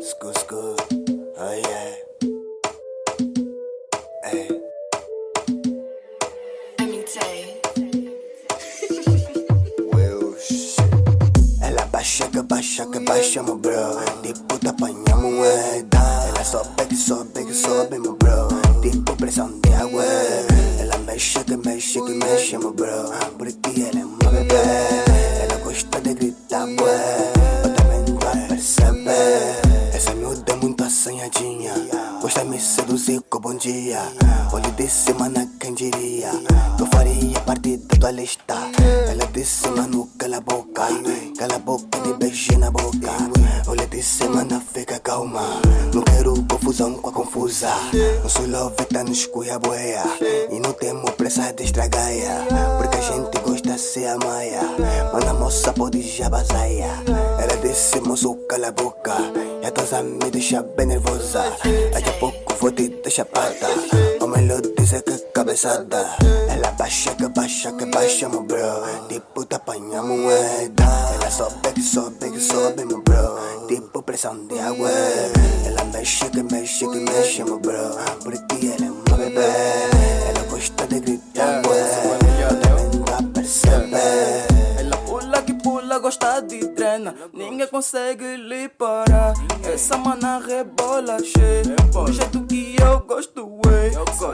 School, school. Oh yeah. Hey. Well, shit. Ela baixa que baixa que baixa, meu bro. Tipo, te apanhamos moeda. Ela sobe que sobe que sobe, meu bro. Tipo, pressão de água. Ela mexe que mexe que mexe, meu bro. Porque ela é uma bebê. Ela gosta de gritar, bué. Assanhadinha. Gosta de me seduzir com bom dia. Olho de semana, quem diria? Eu faria parte da tua lista. Ela disse, mano, cala a boca. Cala a boca, me beijei na boca. Olha de semana, fica calma. Não quero confusão com a confusa. Nosso love tá nos boia E não temos pressa de estragar. Porque a gente gosta de ser a maia. Mas a moça pode já basaia. Ela disse, moço, cala boca. E a tua me deixa bem nervosa. Daqui a pouco vou te deixar pata. O que cabeçada. Ela baixa que baixa que baixa, meu bro. Tipo, te apanha moeda. Ela sobe que sobe que sobe, meu bro. Tipo, pressão de água. Ela mexe que mexe que mexe, meu bro. Porque ela é uma bebê. Pula, gosta de treina. Ninguém consegue lhe parar. Essa mana rebola cheia. Do jeito que eu gosto, ué.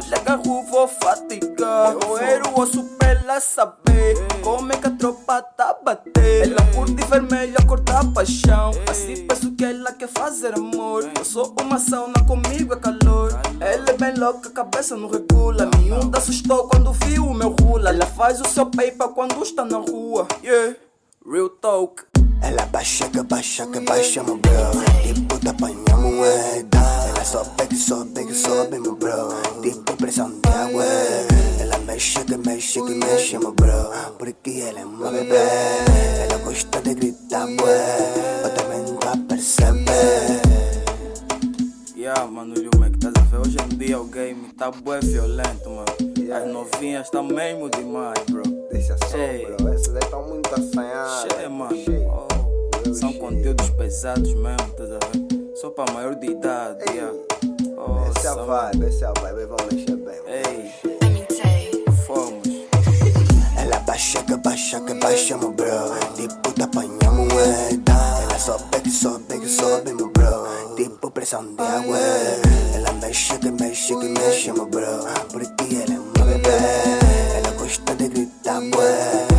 Le agarro, vou fatigar. Roer o osso pra ela saber. Como é que a tropa tá bater. Ela curte vermelho, a cor da paixão. Assim penso que ela quer fazer amor. Eu sou uma sauna, comigo é calor. Ela é bem louca, a cabeça não regula. Miúda assustou quando viu o meu rula. Ela faz o seu paper quando está na rua. Yeah, real talk. Ela baixa que baixa que baixa, meu bro. Tipo, te apanha moeda. Ela sobe que sobe que sobe, meu bro. Tipo, pressão de água. Ela mexe que mexe que mexe, meu bro. Porque ela é uma bebê. Ela gosta de gritar, bué. Eu também não percebe. Yeah, mano, Lil Mac, estás a ver? Hoje em dia o game tá bué violento, mano. As novinhas tá mesmo demais, bro. Deixa só, Ei. bro. Pesados mesmo, ver? Só pra maior de idade, Ei. yeah. Essa é a vibe, essa é a vibe. Vamos mexer bem. Ei, fomos. Ela baixa que baixa que baixa, meu bro. Tipo, te apanha moeda. Ela sobe que sobe que sobe, meu bro. Tipo, pressão de água. Ela mexe que mexe que mexe, meu bro. Porque ela é uma bebê. Ela gosta de gritar, bué.